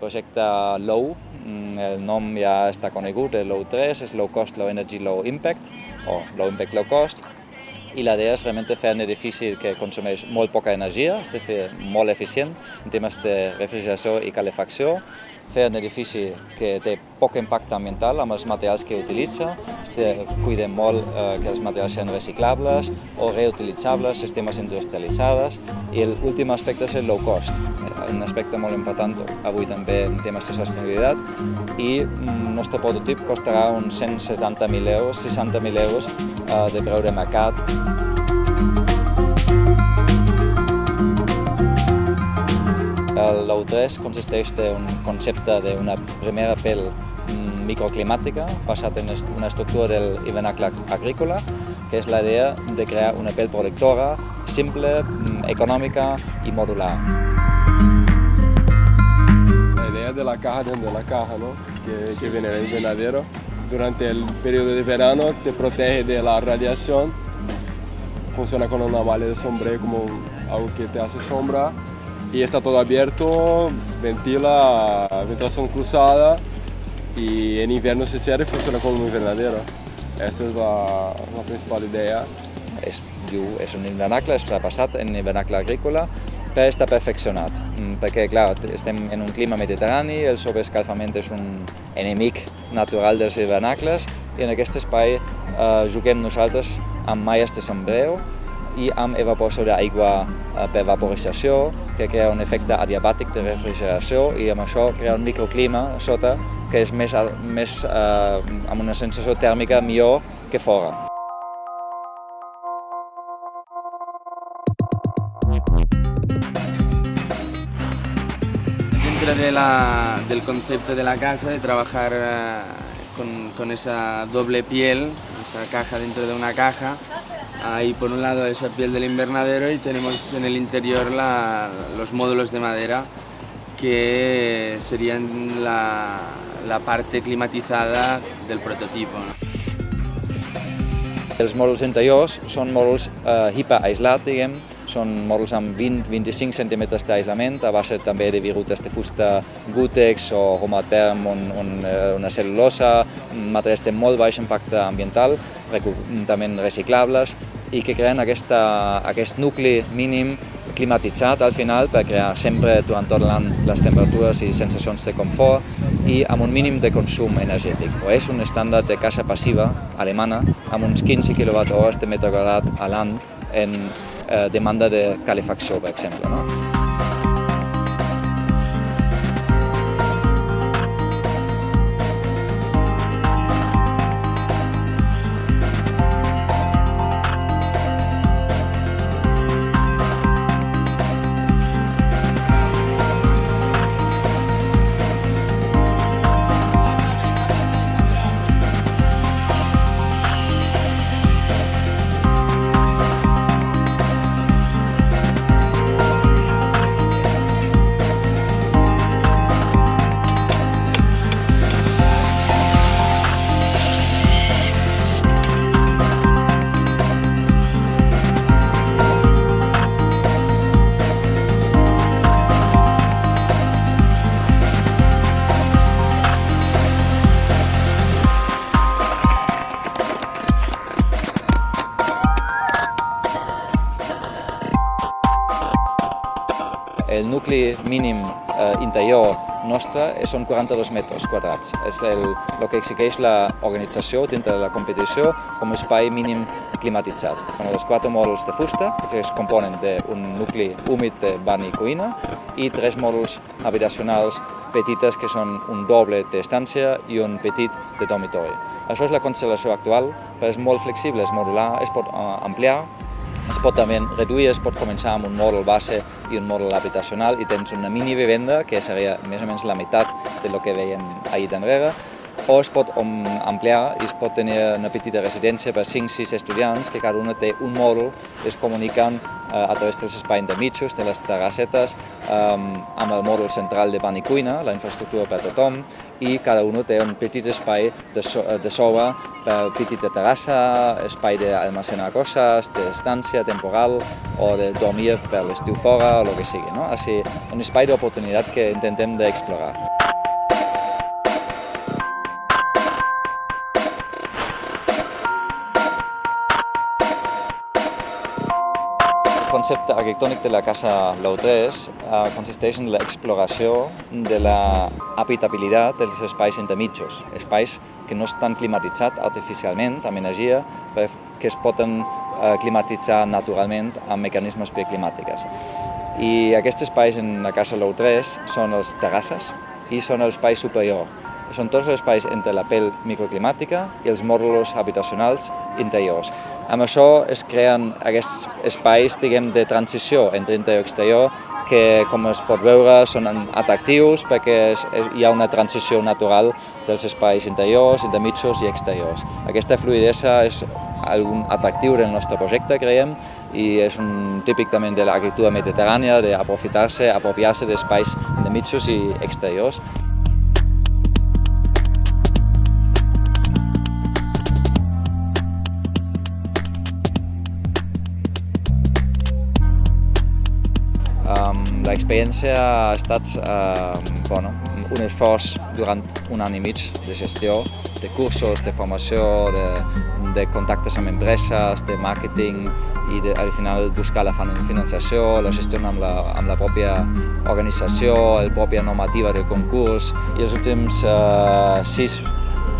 projecte LOW, mm, el nom ja està conegut, el Low 3, és Low Cost, Low Energy, Low Impact, o Low Impact, Low Cost, i la idea és realment fer un edifici que consumeix molt poca energia, és fer molt eficient en temes de refrigeració i calefacció, fer un edifici que té poc impacte ambiental amb els materials que utilitza, cuidem molt eh, que els materials siguin reciclables o reutilitzables, sistemes industrialitzades, i l'últim aspecte és el low cost, un aspecte molt important avui també en temes de sostenibilitat, i el nostre prototip costarà uns 170.000 euros, 60.000 euros eh, de mercat. El LOU3 consisteix en un concepte d'una primera pell mm, microclimàtica basat en una estructura del hivernacle agrícola, que és la idea de crear una pell protectora simple, mm, econòmica i modular. La idea de la caja dentro de la caja, ¿no? que, sí. que viene del invernadero. Durante el periodo de verano te protege de la radiación, funciona con una malla de sombrero como algo que te hace sombra y está todo abierto, ventila, ventilación cruzada y en invierno se cierra y funciona como un invernadero. Esta es la, la principal idea. És, diu, és un invernacle, és repassat en invernacle agrícola, però està perfeccionat, mm, perquè clar, estem en un clima mediterrani, el sobreescalfament és un enemic natural dels hivernacles i en aquest espai eh, juguem nosaltres amb malles de sombrero i amb evaporació d'aigua eh, per vaporització, que crea un efecte adiabàtic de refrigeració i amb això crea un microclima sota que és més, més eh, amb una sensació tèrmica millor que fora. Dentro de la, del concepto de la casa, de trabajar eh, con, con esa doble piel, esa caja dentro de una caja, Hay por un lado esa piel del invernadero y tenemos en el interior los módulos de madera que serían la, la parte climatizada del prototipo. Els mòduls interiors són mòduls eh, hiperaislats, diguem, són mòduls amb 20-25 centímetres d'aïslament, a base també de virutes de fusta Gutex o Homaterm, on, on, eh, una cel·lulosa, materials de molt baix impacte ambiental, també reciclables, i que creen aquesta, aquest nucli mínim climatitzat al final per crear sempre durant tot l'any les temperatures i sensacions de confort i amb un mínim de consum energètic. O és un estàndard de casa passiva alemana amb uns 15 kWh de metre quadrat a l'any en eh, demanda de calefacció, per exemple. No? Nucli mínim eh, interior nostre són 42 metres quadrats. És el, el que exigeix l'organització dintre de la competició com a espai mínim climatitzat. Són els quatre mòduls de fusta, que es componen d'un nucli húmid de bany i cuina, i tres mòduls habitacionals petites que són un doble d'estància i un petit de dormitori. Això és la constel·lació actual, però és molt flexible, és modular, es pot eh, ampliar es pot també reduir, es pot començar amb un mòdul base i un mòdul habitacional i tens una mini vivenda que seria més o menys la meitat de lo que veiem ahir d'enrere o es pot ampliar i es pot tenir una petita residència per 5-6 estudiants que cada una té un mòdul, es comuniquen eh, a través dels espais de mitjos, de les terrassetes, eh, amb el mòdul central de ban i cuina, la infraestructura per tothom, i cada un té un petit espai de, de sobre per petita terrassa, espai d'almacenar coses, d'estància temporal o de dormir per l'estiu fora o el que sigui. No? Així, un espai d'oportunitat que intentem d'explorar. Concepte arquitectònic de la casa Lautrés eh, consisteix en l'exploració de la habitabilitat dels espais intermitjos, espais que no estan climatitzats artificialment amb energia, que es poden eh, climatitzar naturalment amb mecanismes bioclimàtics. I aquests espais en la casa Lautrés són els terrasses i són l'espai superior, són tots els espais entre la pell microclimàtica i els mòduls habitacionals interiors. Amb això es creen aquests espais diguem, de transició entre interior i exterior que, com es pot veure, són atractius perquè hi ha una transició natural dels espais interiors, intermitjos i exteriors. Aquesta fluidesa és algun atractiu del nostre projecte, creiem, i és un típic també de l'arquitectura mediterrània, d'aprofitar-se, apropiar-se d'espais intermitjos i exteriors. L'experiència ha estat eh, bueno, un esforç durant un any i mig de gestió, de cursos, de formació, de, de contactes amb empreses, de màrqueting i de, al final buscar la financiació, la gestió amb la, amb la pròpia organització, la pròpia normativa del concurs. I els últims eh, sis,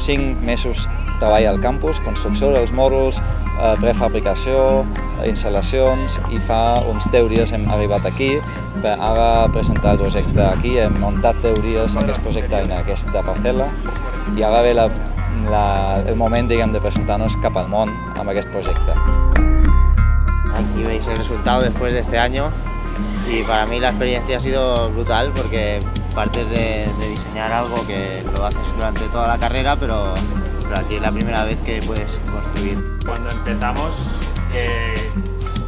cinc mesos treball al campus, construcció dels mòduls, eh, prefabricació, instal·lacions i fa uns 10 dies hem arribat aquí per ara presentar el projecte aquí, hem muntat 10 dies aquest projecte en aquesta parcel·la i ara ve la, la, el moment diguem, de presentar-nos cap al món amb aquest projecte. Aquí veis el resultado después de este año y para mí la experiencia ha sido brutal porque partes de, de diseñar algo que lo haces durante toda la carrera pero pero aquí es la primera vez que puedes construir. Cuando empezamos eh,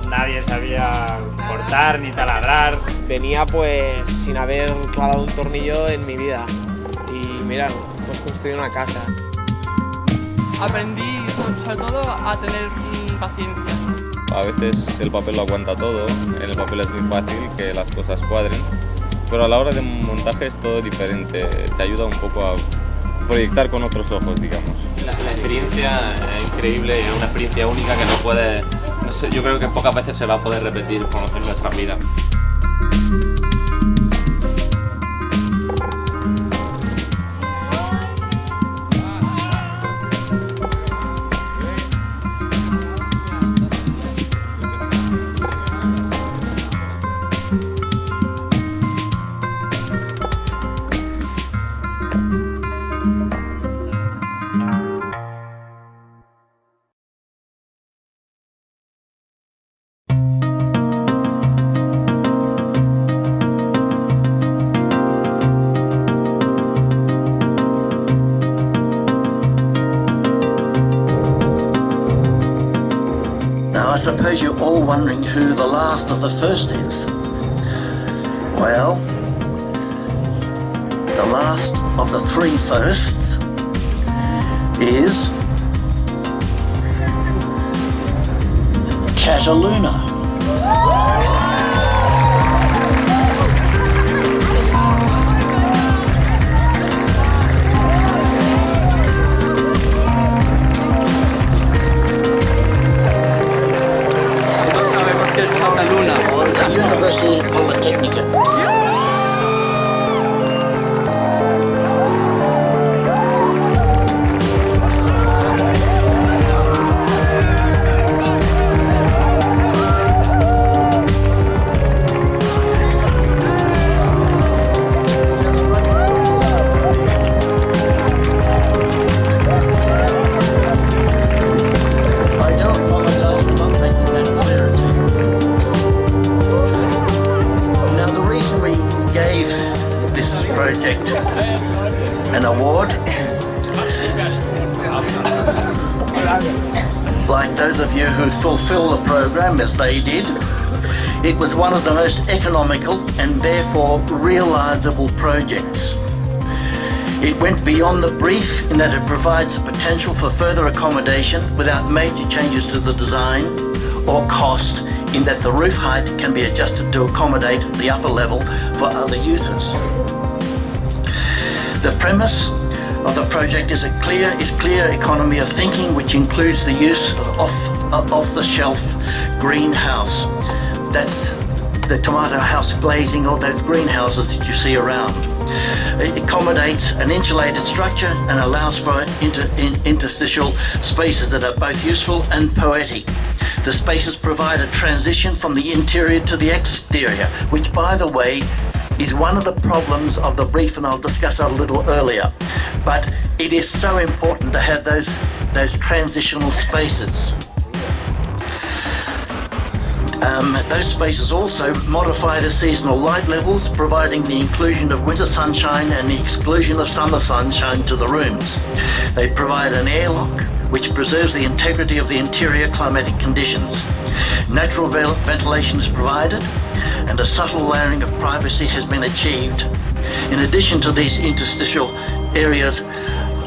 nadie sabía cortar ni taladrar. Venía pues sin haber clavado un tornillo en mi vida y mira, hemos construido una casa. Aprendí sobre todo a tener paciencia. A veces el papel lo aguanta todo, en el papel es muy fácil que las cosas cuadren, pero a la hora de montaje es todo diferente, te ayuda un poco a proyectar con otros ojos, digamos. La, experiencia es increíble es una experiencia única que no puede, yo creo que pocas veces se va a poder repetir en nuestras vidas. Suppose you're all wondering who the last of the first is. Well, the last of the three firsts is Cataluna. University Polytechnica. An award, like those of you who fulfill the program as they did, it was one of the most economical and therefore realisable projects. It went beyond the brief in that it provides the potential for further accommodation without major changes to the design or cost in that the roof height can be adjusted to accommodate the upper level for other uses. The premise of the project is a clear is clear economy of thinking which includes the use of off, of the shelf greenhouse That's the tomato house glazing, all those greenhouses that you see around. It accommodates an insulated structure and allows for inter, in, interstitial spaces that are both useful and poetic. The spaces provide a transition from the interior to the exterior, which by the way is one of the problems of the brief and I'll discuss a little earlier. But it is so important to have those, those transitional spaces. Um, those spaces also modify the seasonal light levels, providing the inclusion of winter sunshine and the exclusion of summer sunshine to the rooms. They provide an airlock, which preserves the integrity of the interior climatic conditions. Natural ventilation is provided, and a subtle layering of privacy has been achieved. In addition to these interstitial areas,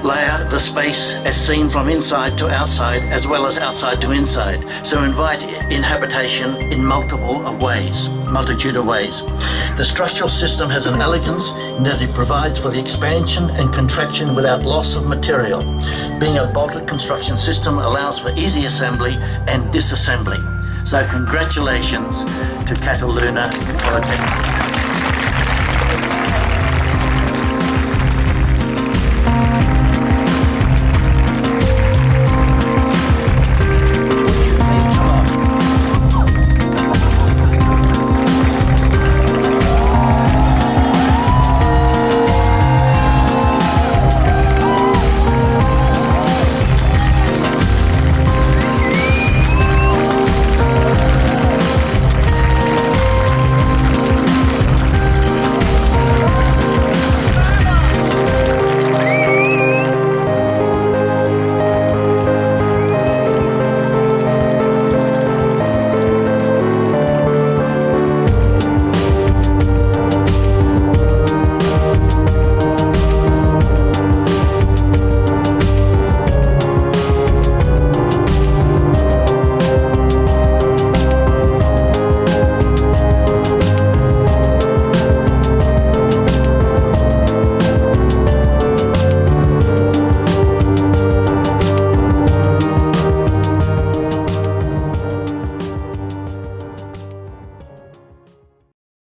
layer the space as seen from inside to outside as well as outside to inside. So invite inhabitation in multiple of ways, multitude of ways. The structural system has an elegance in that it provides for the expansion and contraction without loss of material. Being a bolted construction system allows for easy assembly and disassembly. So congratulations to Cataluna Polytechnic.